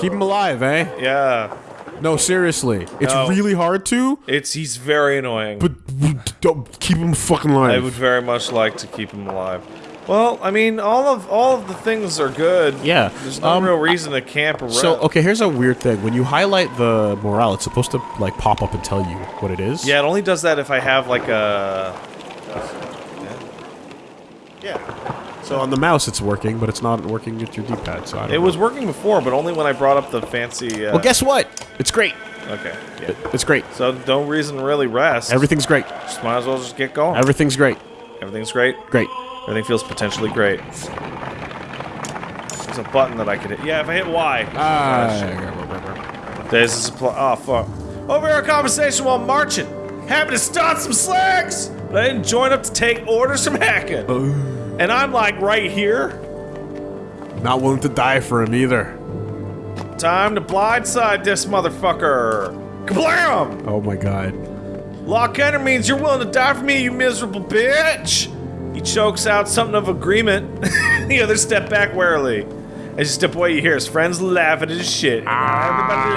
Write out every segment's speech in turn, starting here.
Keep him alive, eh? Yeah. No, seriously. It's No. really hard to, It's he's very annoying. but don't keep him fucking alive. I would very much like to keep him alive. Well, I mean, all of all of the things are good. Yeah, There's no um, real reason to camp around. So okay, here's a weird thing. When you highlight the morale, it's supposed to like pop up and tell you what it is. Yeah, it only does that if I have like a. Yeah. So on the mouse, it's working, but it's not working with your D-pad. So I don't It know. was working before, but only when I brought up the fancy. Uh, Well, guess what? It's great. Okay. Yeah. It's great. So no reason to really rest. Everything's great. Just might as well just get going. Everything's great. Everything's great. Great. Everything feels potentially great. There's a button that I could hit. Yeah, if I hit Y. Ah. There's a supply. Oh, fuck. Overhear a conversation while marching. Happy to start some slacks, but I didn't join up to take orders from Hakon. And I'm like right here. Not willing to die for him either. Time to blindside this motherfucker. Kablam! Oh my god. Lock enter means you're willing to die for me, you miserable bitch! He chokes out something of agreement. the other step back warily. As you step away, you hear his friends laughing at his shit. Ah, Everybody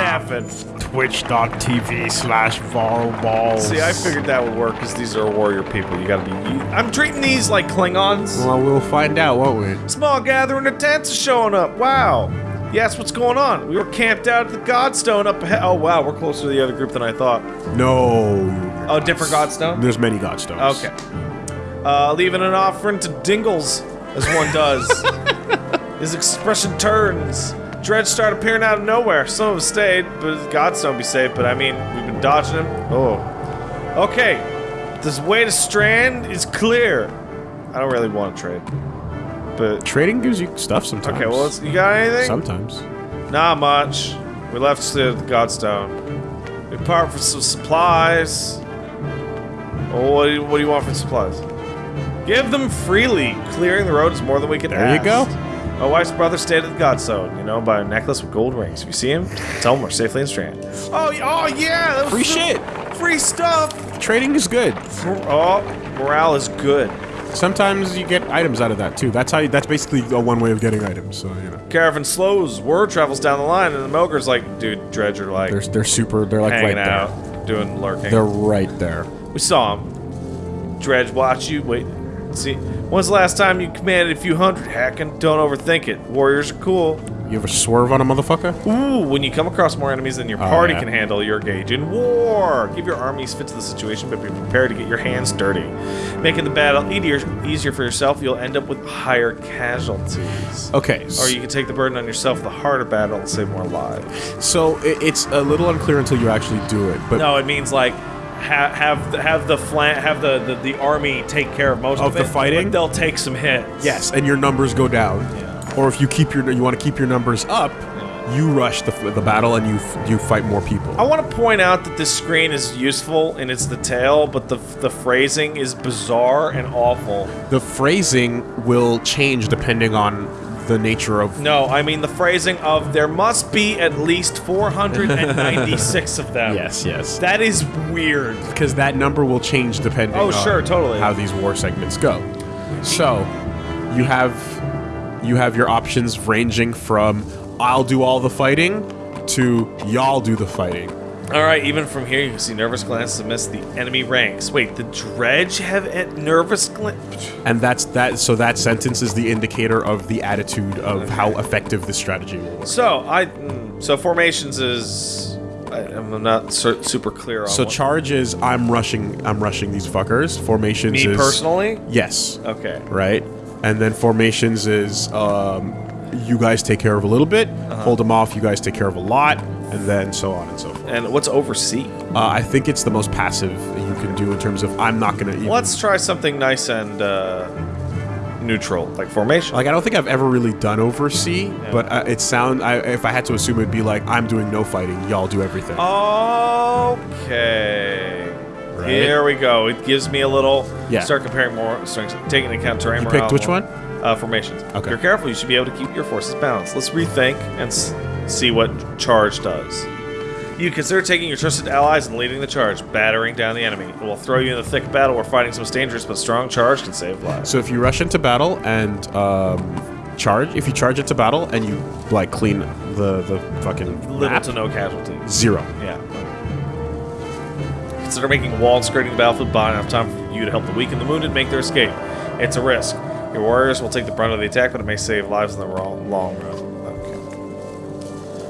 laughing. Twitch.tv slash varballs. See, I figured that would work because these are warrior people. You gotta be. You, I'm treating these like Klingons. Well, we'll find out, won't we? Small gathering of tents is showing up. Wow. Yes, what's going on? We were camped out at the Godstone up ahead. Oh, wow, we're closer to the other group than I thought. No. Oh, different Godstone? There's many godstones. Okay. Uh, leaving an offering to Dingles, as one does. His expression turns. Dredge start appearing out of nowhere. Some of them stayed, but Godstone be safe. But I mean, we've been dodging him. Oh. Okay. This way to Strand is clear. I don't really want to trade. But, Trading gives you stuff sometimes. okay, well, you got anything? Sometimes. Not much. We left the Godstone. We part for some supplies. Oh, what do you, what do you want for supplies? Give them freely. Clearing the road is more than we can There you go. My wife's brother stayed at the Godstone, you know, by a necklace with gold rings. If you see him, tell him we're safely in Strand. Oh, oh yeah! That was Free shit. Free stuff! Trading is good. Oh, morale is good. Sometimes you get items out of that too. That's how. You, that's basically a one way of getting items. So you know, Caravan slows, word travels down the line, and the Mogr's like, dude, Dredger, like, they're they're super. They're like right out, there. doing lurking. They're right there. We saw him. Dredge watch you. Wait. See. When's the last time you commanded a few hundred? Hacking. Don't overthink it. Warriors are cool. You ever swerve on a motherfucker? Ooh, when you come across more enemies than your oh, party yeah. can handle, you're engaged in war. Give your armies fit to the situation, but be prepared to get your hands dirty. Making the battle easier, easier for yourself, you'll end up with higher casualties. Okay. Or you can take the burden on yourself, the harder battle, and save more lives. so it's a little unclear until you actually do it. But No, it means like ha- have the, have the flan- have the, the the army take care of most Of of, the it, fighting? they'll take some hits. yes, and your numbers go down. Yeah. Or if you keep your you want to keep your numbers up, you rush the the battle and you f- you fight more people. I want to point out that this screen is useful and it's the tail, but the the phrasing is bizarre and awful. The phrasing will change depending on the nature of. No, I mean the phrasing of there must be at least 496 of them. Yes, yes. That is weird. because that number will change depending Oh, on sure, totally. how these war segments go. So, you have you have your options ranging from I'll do all the fighting to y'all do the fighting. All right, even from here, you can see nervous glances amidst the enemy ranks. Wait, the dredge have a nervous glance? And that's that so that sentence is the indicator of the attitude of how effective this strategy will work. So I, mm, so formations is, I, I'm not su- super clear on. So what- charge is I'm rushing I'm rushing these fuckers. Formations me is personally. Yes. Okay. right? And then formations is um, you guys take care of a little bit, Uh-huh. hold them off. You guys take care of a lot, and then so on and so forth. And what's oversee? Uh, I think it's the most passive you can do in terms of I'm not gonna. Even, Let's try something nice and uh, neutral, like formation. like I don't think I've ever really done oversee, but uh, it sound. I, if I had to assume, it'd be like I'm doing no fighting, y'all do everything. Okay. Right. Here we go. It gives me a little. Yeah. Start comparing more strengths, taking into account terrain. You picked which one? Uh, formations. Okay. If you're careful, you should be able to keep your forces balanced. Let's rethink and s- see what charge does. You consider taking your trusted allies and leading the charge, battering down the enemy. It will throw you in the thick battle where fighting's most dangerous, but strong charge can save lives. So if you rush into battle and um, charge, if you charge into battle and you like clean the the fucking Little map, to no casualties. zero. Yeah. Consider making a wall and skirting the battlefield by enough time for you to help the weak and the wounded make their escape. It's a risk. Your warriors will take the brunt of the attack, but it may save lives in the long, long run.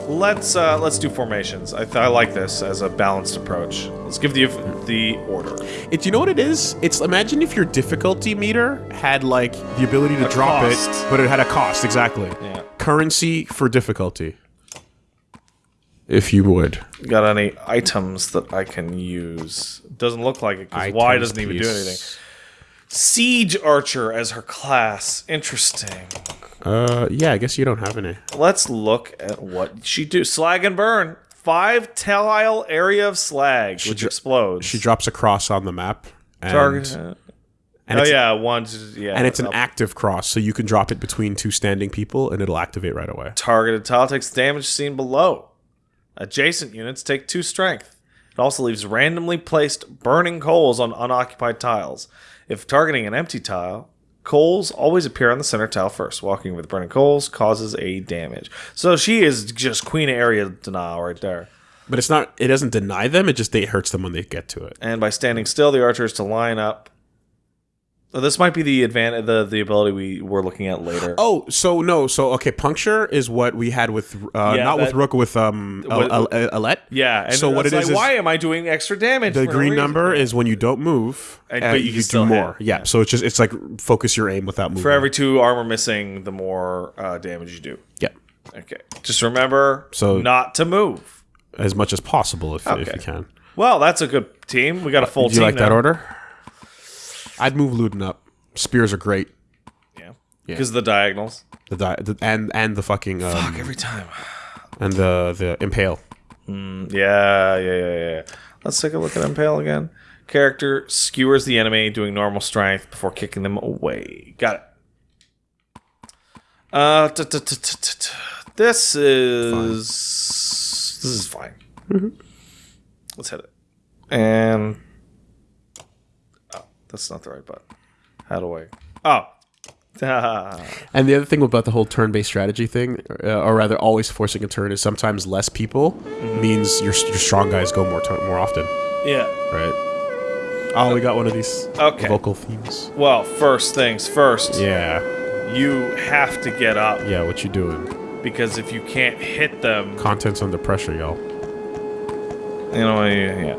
Let's uh, let's do formations. I, th- I like this as a balanced approach. Let's give the the order. It, you know what it is? It's imagine if your difficulty meter had like the ability to A drop cost. it, but it had a cost exactly. Yeah. Currency for difficulty, if you would. Got any items that I can use? Doesn't look like it because Y doesn't even do anything. Siege Archer as her class. Interesting. Uh, yeah, I guess you don't have any. Let's look at what she do. Slag and burn. Five tile area of slag, which dro- explodes. She drops a cross on the map. And, target. and oh yeah, one. Yeah, and it's an up. active cross, so you can drop it between two standing people, and it'll activate right away. targeted tile takes damage seen below. Adjacent units take two strength. It also leaves randomly placed burning coals on unoccupied tiles. If targeting an empty tile, coals always appear on the center tile first. Walking with burning coals causes a damage. So she is just queen area denial right there. But it's not. It doesn't deny them. It just it hurts them when they get to it. And by standing still, the archer is to line up. This might be the advantage, the the ability we were looking at later. Oh, so no, so okay, puncture is what we had with uh, Yeah, not with Rook, with um What- Al- Al- Alette. yeah. And so what it like, is is why am I doing extra damage? the no green number is when you don't move, And- uh, but you can do more. Yeah, Yeah. so it's just it's like focus your aim without moving. For every two armor missing, the more uh, damage you do. yeah, Okay. Just remember So- not to move. as much as possible if, if you can. Well, that's a good team. We got a full Do you team like that order? I'd move Ludin up. Spears are great. Yeah. Because of the diagonals. The, di- the and and the fucking um, Every time. and the the impale. Mm, Yeah, yeah, yeah, yeah. Let's take a look at Impale again. Character skewers the enemy, doing normal strength before kicking them away. Got it. Uh, t- t- t- this is this is fine. Let's hit it. And that's not the right button. How do I? Oh, And the other thing about the whole turn-based strategy thing, uh, or rather, always forcing a turn, is sometimes less people means your your strong guys go more turn more often, yeah. right? Oh, we got one of these Okay. vocal themes. Well, first things first. Yeah, You have to get up yeah. What you doing? because if you can't hit them, Content's under pressure, y'all. You know, yeah.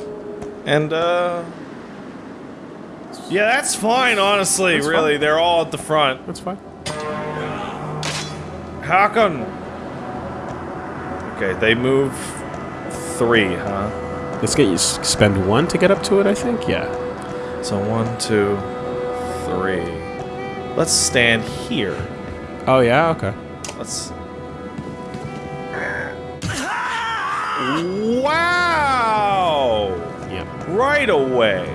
And, uh. Yeah, that's fine, honestly, That's really. fine. They're all at the front. That's fine. How come? Okay, they move three, huh? Let's get you spend one to get up to it. I think. Yeah. So one, two, three. Let's stand here. Oh yeah. Okay. Let's. Wow! Yep. Right away.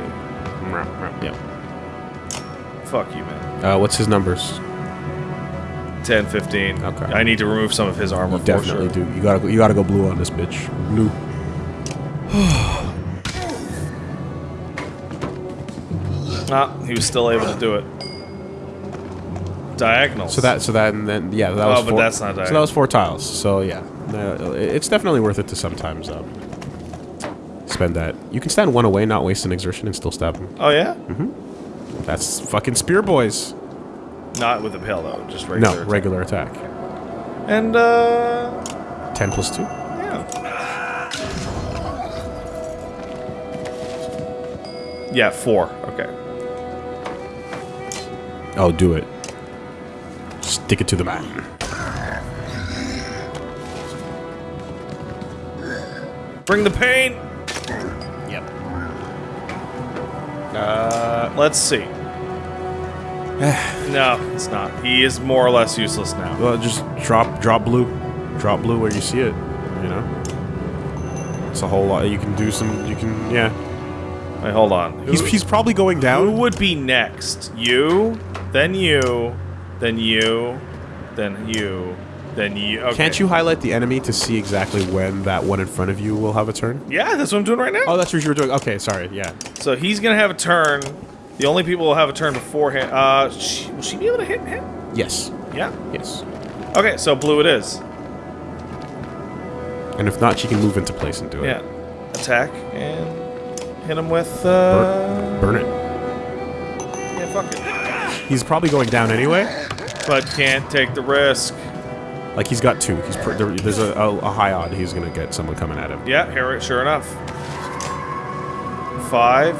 Yep. Fuck you, man. Uh, what's his numbers? 10, 15. Okay. I need to remove some of his armor You definitely sure. do. You gotta go, you gotta go blue on this bitch. Blue. Ah, he was still able to do it. Diagonals. So that so that and then yeah that Oh, was but four, that's not diagonal. so that was four tiles. So yeah, uh, it's definitely worth it to sometimes um, spend that. You can stand one away, not waste an exertion, and still stab him. Oh yeah. That's fucking spear boys. Not with a pale though, just regular. No, regular attack. And uh, Ten plus two. yeah. Yeah, four. Okay. Oh, do it. Stick it to the man. Bring the pain. Uh, let's see. no, it's not. He is more or less useless now. Well, just drop drop blue, drop blue where you see it. You know. It's a whole lot. You can do some. You can yeah. Wait, hold on. Who, He's he's probably going down. who down. would be next? You, then you, then you, then you, then you. Okay. Can't you highlight the enemy to see exactly when that one in front of you will have a turn? Yeah, that's what I'm doing right now. Oh, that's what you were doing. Okay, sorry. Yeah. So he's gonna have a turn. The only people will have a turn beforehand. Uh, sh will she be able to hit him? Yes. Yeah. Yes. Okay, so blue it is. And if not, she can move into place and do it. Yeah. Attack and hit him with. Uh, Burn it. Yeah, fuck it. He's probably going down anyway. But can't take the risk. Like he's got two. He's pr- there, there's a, a, a high odd he's gonna get someone coming at him. Yeah, here, sure enough. Five.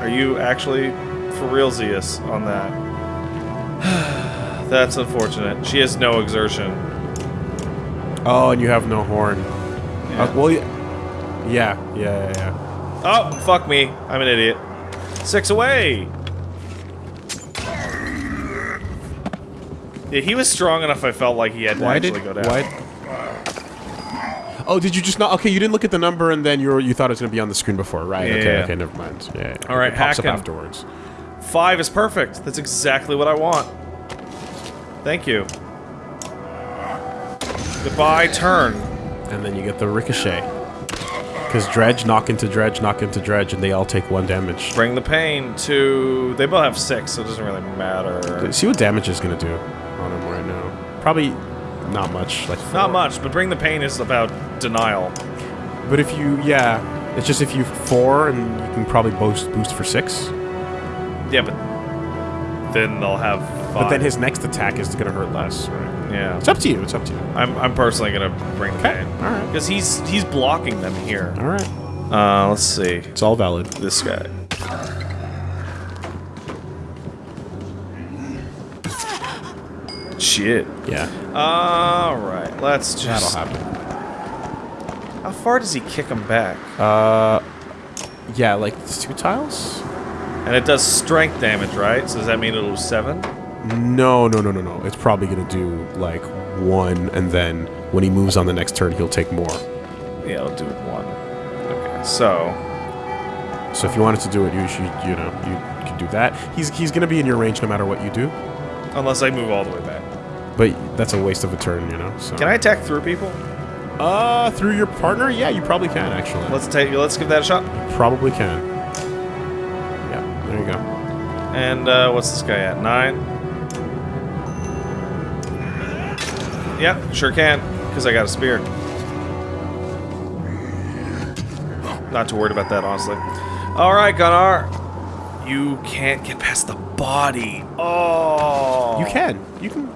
Are you actually for real Zeus on that? That's unfortunate. She has no exertion. Oh, and you have no horn. Yeah. Uh, well, yeah, yeah, yeah, yeah. Oh, fuck me. I'm an idiot. Six away. Yeah, he was strong enough I felt like he had to Why actually did go down. why? Oh, did you just not? Okay, you didn't look at the number, and then you were, you thought it was gonna be on the screen before, right? Okay, Yeah. okay, never mind. Yeah. All right, it pops up afterwards. Five is perfect. That's exactly what I want. Thank you. Goodbye, turn. And then you get the ricochet. Because dredge, knock into dredge, knock into dredge, and they all take one damage. Bring the pain to. They both have six, so it doesn't really matter. See what damage is gonna do Probably not much. Like Not much, but bring the pain is about denial. But if you, yeah, it's just if you four, and you can probably boost boost for six. Yeah, but then they'll have. Five. But then his next attack is gonna hurt less. Right? Yeah. It's up to you. It's up to you. I'm, I'm personally gonna bring the Okay. pain All right. because he's he's blocking them here. All right. Uh, let's see It's all valid. this guy. Shit. Yeah. All right, let's just. That'll happen. How far does he kick him back? Uh, yeah, like two tiles. And it does strength damage, right? So does that mean it'll do seven? No, no, no, no, no. It's probably gonna do like one, and then when he moves on the next turn, he'll take more. Yeah, it'll do one. Okay, so So if you wanted to do it, you should, you know, you could do that. He's he's gonna be in your range no matter what you do, unless I move all the way back, but that's a waste of a turn, you know. So can I attack through people? Uh, through your partner? Yeah, you probably can actually. Let's take. Let's give that a shot. probably can. Yeah, there you go. And uh, what's this guy at? Nine. Yeah, sure can, because I got a spear. Not too worried about that, honestly. All right, Gunnar. You can't get past the body. Oh. You can. You can.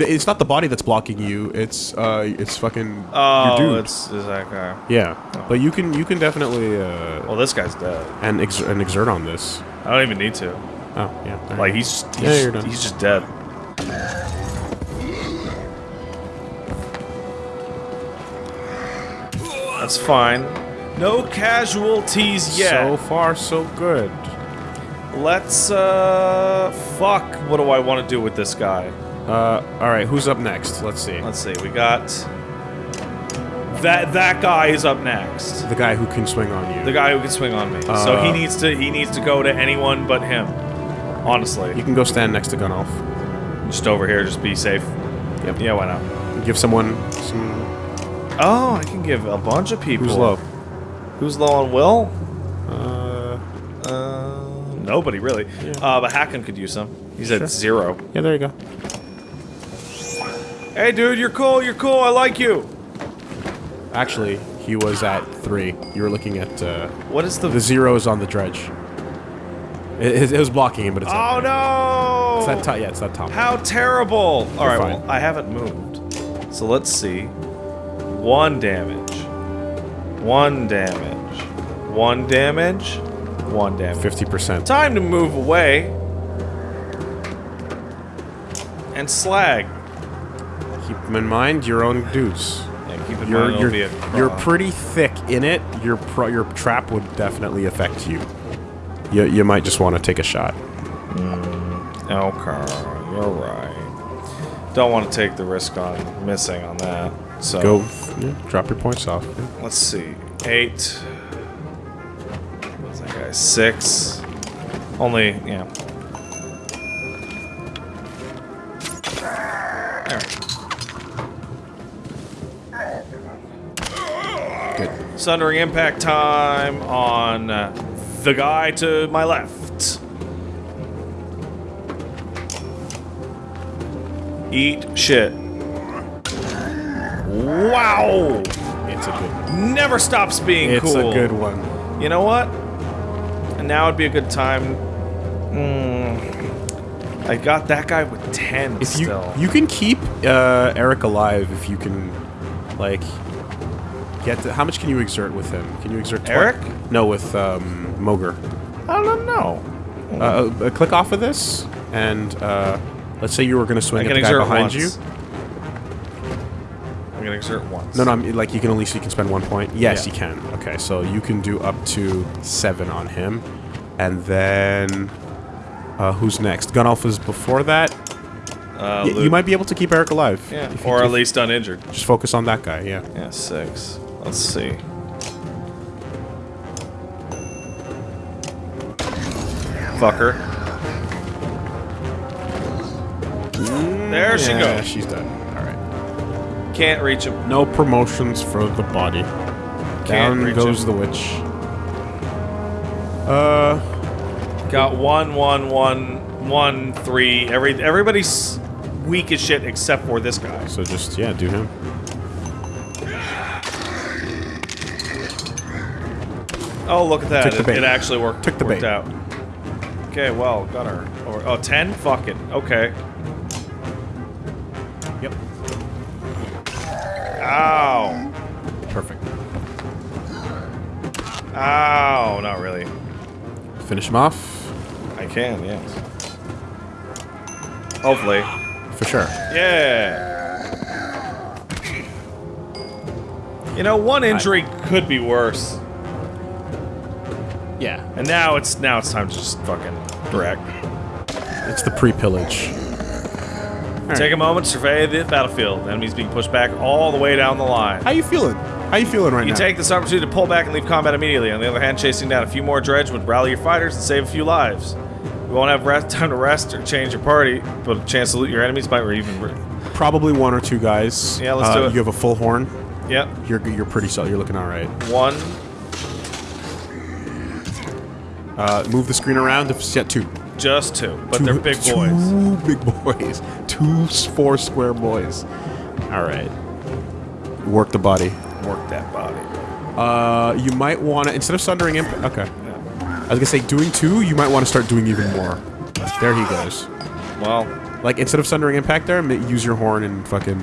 It's not the body that's blocking you. It's uh, it's fucking Oh, your dude. it's is that guy. yeah, but you can you can definitely uh, Well, this guy's dead. and ex- and exert on this. I don't even need to. Oh yeah. there Like he's he's, Yeah, he's just dead. That's fine. No casualties yet. So far, so good. Let's uh fuck. What do I want to do with this guy? Uh, all right. Who's up next? Let's see. Let's see. We got that that guy is up next. The guy who can swing on you. The guy who can swing on me. so he Uh, needs to he needs to go to anyone but him. Honestly. You can go stand next to Gunnulf. Just over here, just be safe. Yep. Yeah, why not? Give someone some. Oh, I can give a bunch of people. Who's low? Who's low on will? Uh, Uh, nobody really. Yeah. Uh, but Hakon could use some. He's Sure. at zero. yeah, there you go. Hey, dude, you're cool. You're cool. I like you. Actually, he was at three. You were looking at uh, What is the? the zeros on the dredge. It, it, it was blocking him, but it's oh no! It's that top. Yeah, it's that top. How terrible! All right, well, I haven't moved. So let's see. One damage. One damage. One damage. One damage. Fifty percent. Time to move away. And slag. In mind your own dudes. Yeah, keep in You're mind you're, you're pretty thick in it. Your pro, your trap would definitely affect you. You you might just want to take a shot. Hmm, okay, you're right. Don't want to take the risk on missing on that. So Go, yeah, drop your points off. yeah. let's see. Eight. What's that guy? Six. Only, yeah. There. Sundering impact time on uh, the guy to my left. Eat shit. Wow! It's a good one. Never stops being It's cool. It's a good one. You know what? And now would be a good time. Mm, I got that guy with 10 If you still. you can keep uh, Eric alive if you can, like, get to, how much can you exert with him? Can you exert Eric? No, with um, Mogr. I don't know. Uh, uh, click off of this, and uh, let's say you were going to swing at the guy behind once. you. I'm gonna exert once. No, no, I'm, like you can only you can spend one point. Yes, Yeah. you can. Okay, so you can do up to seven on him, and then uh, who's next? Gun Alpha's before that. Uh, you might be able to keep Eric alive. Yeah, or at least uninjured. just focus on that guy. Yeah. Yeah, six. Let's see. Fucker. There she goes. She's done. All right. Can't reach him. No promotions for the body. Down reach goes him. the witch. Uh, Got one, one, one, one, three. Every everybody's weak as shit except for this guy. so just yeah, do him. Oh, look at that! It, it actually worked. Took the worked bait. out. Okay, well, got her. Or, oh, 10? Fuck it. Okay. Yep. Ow. Perfect. Ow. Not really. Finish him off I can, yes. Hopefully. for sure. Yeah. You know, one injury could be worse. Yeah. And now it's now it's time to just fucking direct. It's the pre-pillage. Take a moment to survey the battlefield. Enemies being pushed back all the way down the line. How you feeling? How you feeling right You now? You take this opportunity to pull back and leave combat immediately. On the other hand, chasing down a few more dredge would rally your fighters and save a few lives. You won't have rest, time to rest or change your party, but a chance to loot your enemies might or even. Probably one or two guys. Yeah, let's Uh, do it. You have a full horn. Yep. You're you're pretty solid. You're looking all right. One. Uh, move the screen around. If yeah, two. Just two, but two, they're big two boys. big boys. Two four square boys. All right. Work the body. Work that body. Uh, you might want to instead of sundering imp. Okay. I was gonna say doing two. You might want to start doing even more. There he goes. Well, Like instead of sundering impact there, use your horn and fucking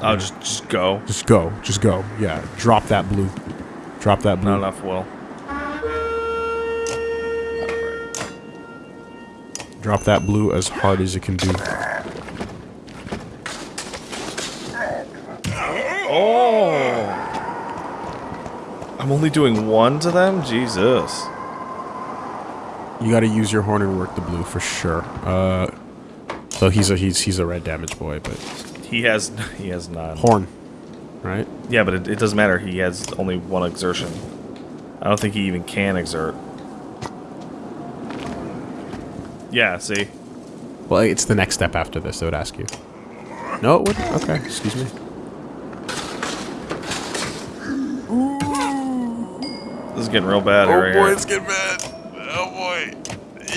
I'll just just go. just go. Just go. Yeah. Drop that blue. Drop that blue. Not enough will. Drop that blue as hard as you can do. Oh! I'm only doing one to them? Jesus. You got to use your horn and work the blue for sure. Uh, so he's a he's he's a red damage boy, but He has he has none. horn, right? Yeah, but it, it doesn't matter. He has only one exertion. I don't think he even can exert. Yeah, see? Well, it's the next step after this. They would ask you. No, it wouldn't. Okay, excuse me. This is getting real bad oh, here. right here. getting bad. Oh boy,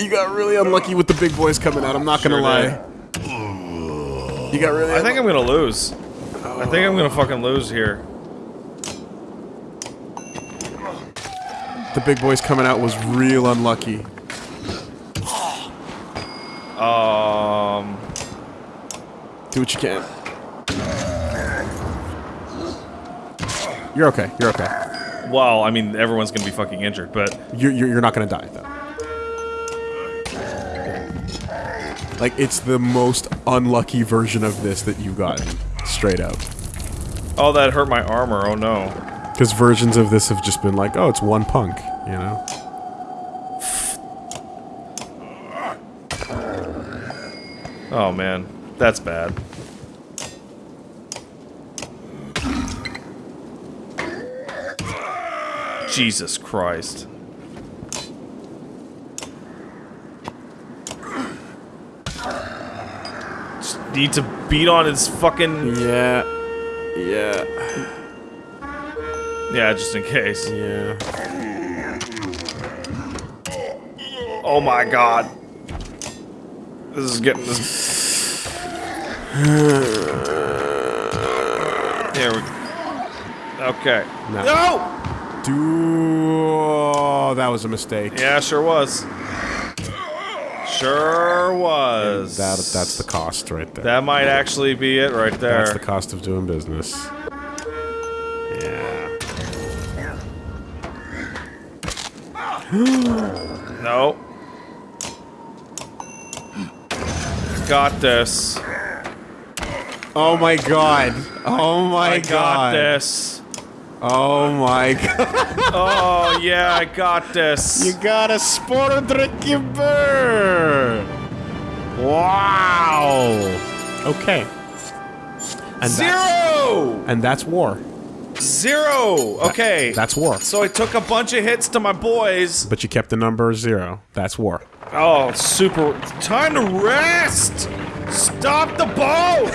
you got really unlucky with the big boys coming out. I'm not gonna lie. did. You got really. I think I'm gonna lose. I think I'm gonna oh. fucking lose here. the big boys coming out was real unlucky. Um, Do what you can. You're okay. You're okay. well, I mean, everyone's gonna be fucking injured, but You're, you're, you're not gonna die though. Like it's the most unlucky version of this that you've gotten, straight up. oh, that hurt my armor. Oh no. Because versions of this have just been like, oh, it's one punk, you know. Oh man, that's bad. Jesus Christ. Just need to beat on his fucking Yeah. Yeah. yeah, just in case. Yeah. Oh my god. This is getting this. There we go. Okay. No. No! Do oh, that was a mistake. Yeah, sure was. Sure was. That that's the cost right there. That might actually be it right there. That's the cost of doing business. Yeah. No. Got this. Oh my god. Oh my I god. got this. Oh my god. Oh yeah, I got this. You got a Sportdrückeber! Wow! Okay. And That's, Zero! and that's war. Zero! Okay. That's war. So I took a bunch of hits to my boys. But you kept the number zero. That's war. Oh, super. Time to rest! Stop the boat!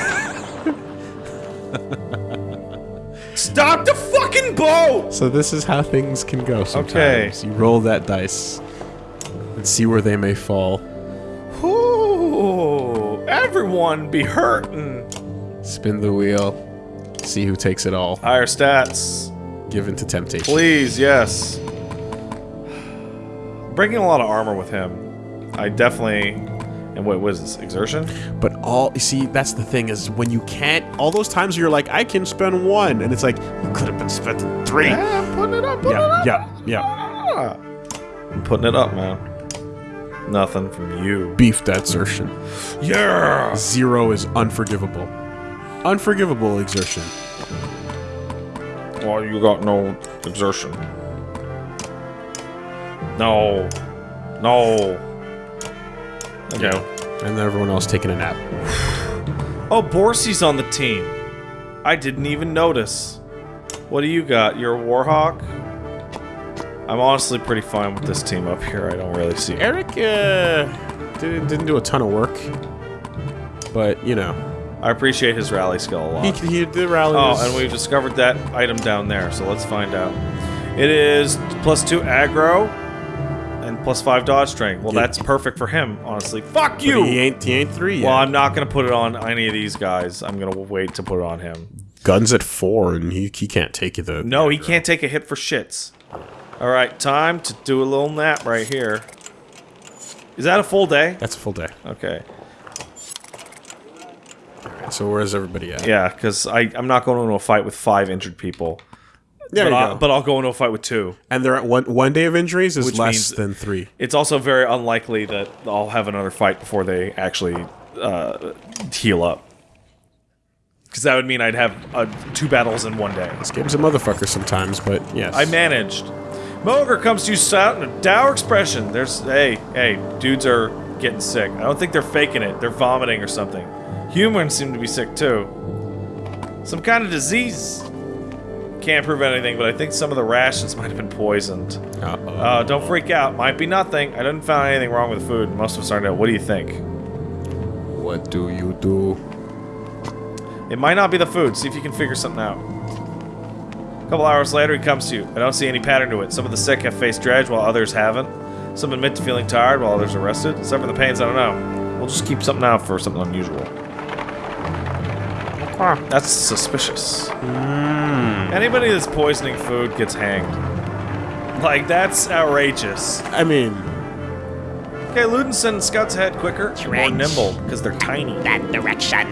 Stop the fucking boat! So this is how things can go sometimes. You roll that dice and see where they may fall. Ooh, everyone be hurting. Spin the wheel. See who takes it all. Higher stats. Give in to temptation. Please, yes. Bringing a lot of armor with him. I definitely. And what was this? Exertion? But all you see, that's the thing is when you can't. All those times you're like, I can spend one, and it's like you could have been spending three. Yeah, putting it up, putting Yeah, it up. yeah, yeah. Ah. I'm putting it up, man. Nothing from you. Beef that assertion. Yeah! Zero is unforgivable. Unforgivable exertion. Well, you got no exertion. No. No. Okay. And everyone else taking a nap. Oh, Borsi's on the team. I didn't even notice. What do you got? You're a Warhawk? I'm honestly pretty fine with this team up here. I don't really see Eric uh, didn't, didn't do a ton of work, but you know I appreciate his rally skill a lot. he he did rally. Oh, and we've discovered that item down there, so let's find out. It is plus two aggro plus five dodge strength. Well, that's perfect for him, honestly. Fuck you. He ain't he ain't three yet. Well, I'm not gonna put it on any of these guys. I'm gonna wait to put it on him. Guns at four, and he he can't take you the. No, he can't take a hit for shits. All right, time to do a little nap right here. Is that a full day? That's a full day. Okay. All right, So where's everybody at? Yeah, because I I'm not going into a fight with five injured people. There but, you I, go. but I'll go into a fight with two. and they're at one one day of injuries is Which less means- than three. It's also very unlikely that I'll have another fight before they actually uh, heal up. Because that would mean I'd have uh, two battles in one day. This game's a motherfucker sometimes, but yes. I managed. Mogr comes to you out in a dour expression. There's, hey, hey, dudes are getting sick. I don't think they're faking it. They're vomiting or something. Humans seem to be sick too. Some kind of disease. Can't prove anything, but I think some of the rations might have been poisoned. Uh-oh. Uh, don't freak out. Might be nothing. I didn't find anything wrong with the food. Most of us aren't out. What do you think? what do you do? It might not be the food. See if you can figure something out. A couple hours later, he comes to you. I don't see any pattern to it. Some of the sick have faced dredge while others haven't. Some admit to feeling tired while others are rested. Except for the pains, I don't know. We'll just keep something out for something unusual. That's suspicious. Anybody that's poisoning food gets hanged. Like, that's outrageous. I mean, Okay, Ludin sends scouts ahead quicker, more Dredge. nimble, because they're tiny. that direction.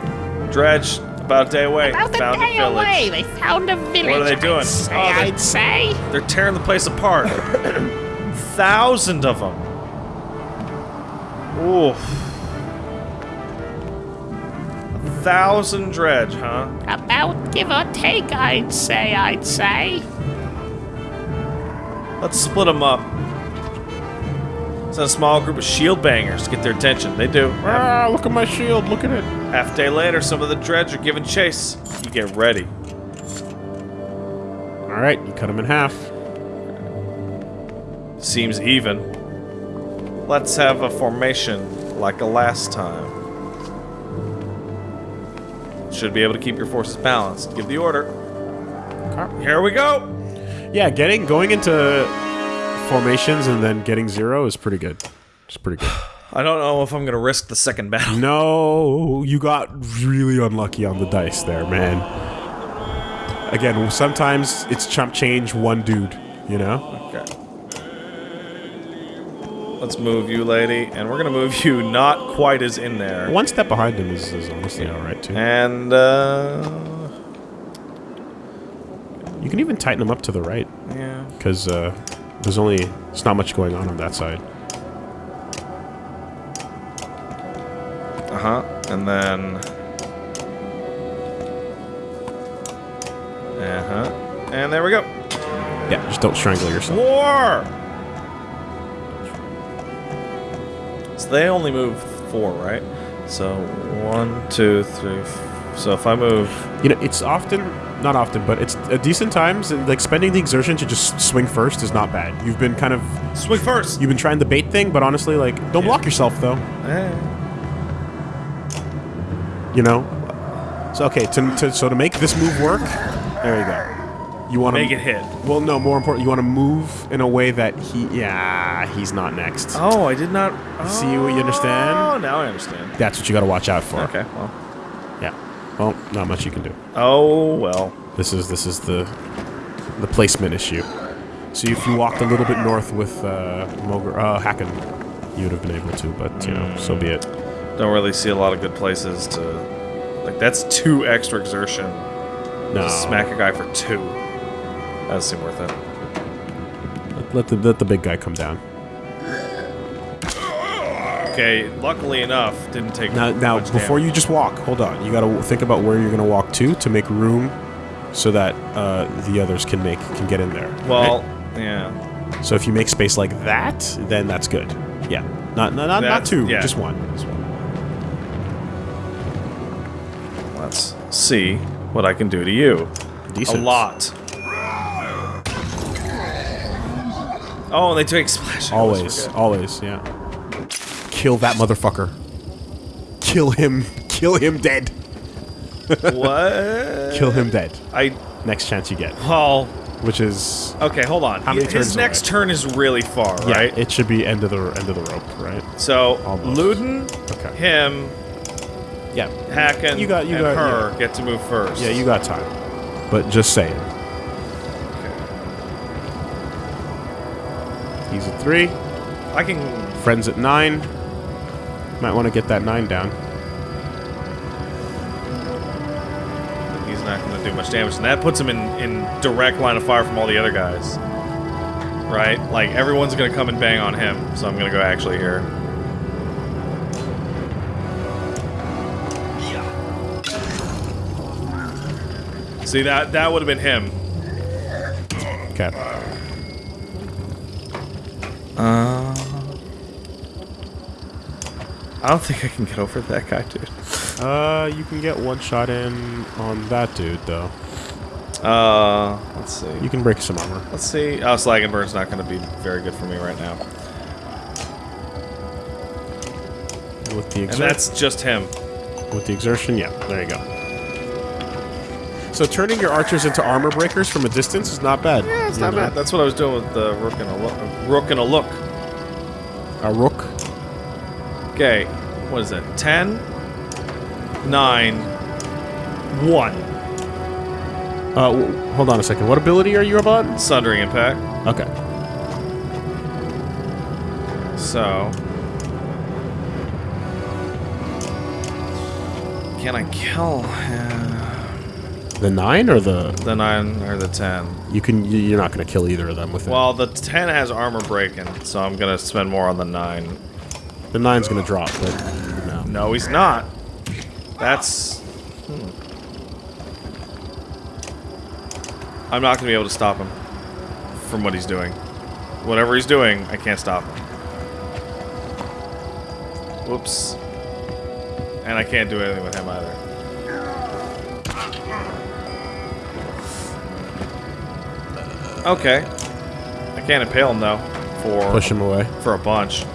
Dredge, about a day away. About a found day a village. away, they found a village. What are they doing? I'd say, Oh, they- I'd say. They're tearing the place apart. Thousand of them. Oof. Thousand dredge, huh? About give or take, I'd say, I'd say. Let's split them up. Send a small group of shield bangers to get their attention. They do. Ah, look at my shield. Look at it. half day later, some of the dredge are giving chase. You get ready. All right, you cut them in half. Seems even. Let's have a formation like a last time. Should be able to keep your forces balanced. Give the order. Here we go. Yeah, getting going into formations and then getting zero is pretty good. It's pretty good. I don't know if I'm gonna risk the second battle. No, you got really unlucky on the dice there, man. Again, sometimes it's chump change one dude, you know? Okay. Let's move you, lady, and we're gonna move you not quite as in there. One step behind him is, is honestly alright, too. And uh, You can even tighten him up to the right, yeah. because uh, there's only, there's not much going on on that side. Uh huh. And then. Uh huh. And there we go. Yeah, just don't strangle yourself. War! So they only move four, right? So one, two, three. F- so if I move. You know, it's often, not often, but it's a decent times, and, like, spending the exertion to just swing first is not bad. You've been kind of, Swing first! you've been trying the bait thing, but honestly, like, don't block yourself, though. Eh. you know so okay to, to so to make this move work there you go you want to Make it hit. well no more important you want to move in a way that he yeah he's not next Oh, I did not. See what you understand? Oh, now I understand. that's what you got to watch out for Okay, well. yeah well not much you can do Oh, well. this is this is the the placement issue so if you walked a little bit north with uh Mogr, uh Hakon you would have been able to but you know so be it Don't really see a lot of good places to. Like, that's two extra exertion. no To smack a guy for two. That doesn't seem worth it. let the let the big guy come down Okay, luckily enough, didn't take Now, now before damage. you just walk, hold on. You got to think about where you're going to walk to to make room, so that uh, the others can make can get in there. Well, right? yeah. so if you make space like that, then that's good. Yeah, not not not, not two, yeah. just one. Just one. Let's see what I can do to you. Decent. A lot. Oh, and they take splash. Always, always, yeah. Kill that motherfucker. Kill him. Kill him dead. what? Kill him dead. I. Next chance you get, Well. which is Okay, hold on. How many His turns next away? turn is really far, yeah. right? It should be end of the end of the rope, right? so Almost. Ludin, Okay. him, Yeah. Hakon, You got- you and got- her get to move first. Yeah, you got time. But just saying. He's at three. I can. Friends at nine. Might want to get that nine down. He's not going to do much damage, and that puts him in in direct line of fire from all the other guys. Right? Like everyone's going to come and bang on him, so I'm going to go actually here. See that that would have been him. Okay. I don't think I can get over that guy, dude. Uh, you can get one shot in on that dude though. Uh, let's see. You can break some armor. Let's see. Oh, Slag and Burn's not going to be very good for me right now. With the And that's just him. with the exertion, yeah. There you go. So turning your archers into armor breakers from a distance is not bad. Yeah, it's not know? bad. That's what I was doing with the Rook and a Look. Rook and a Look. A rook. Okay, what is it? 10, 9, 1. Uh, w- hold on a second. What ability are you about? Sundering Impact. Okay. So. Can I kill him? The nine or the The 9 or the 10? you can you- you're not going to kill either of them with it. Well, the 10 has armor breaking, so I'm going to spend more on the 9. the nine's going to drop, but no. No, he's not. That's. hmm. I'm not going to be able to stop him from what he's doing. Whatever he's doing, I can't stop him. Whoops. And I can't do anything with him either. Okay. I can't impale him though. For Push him away. for a bunch.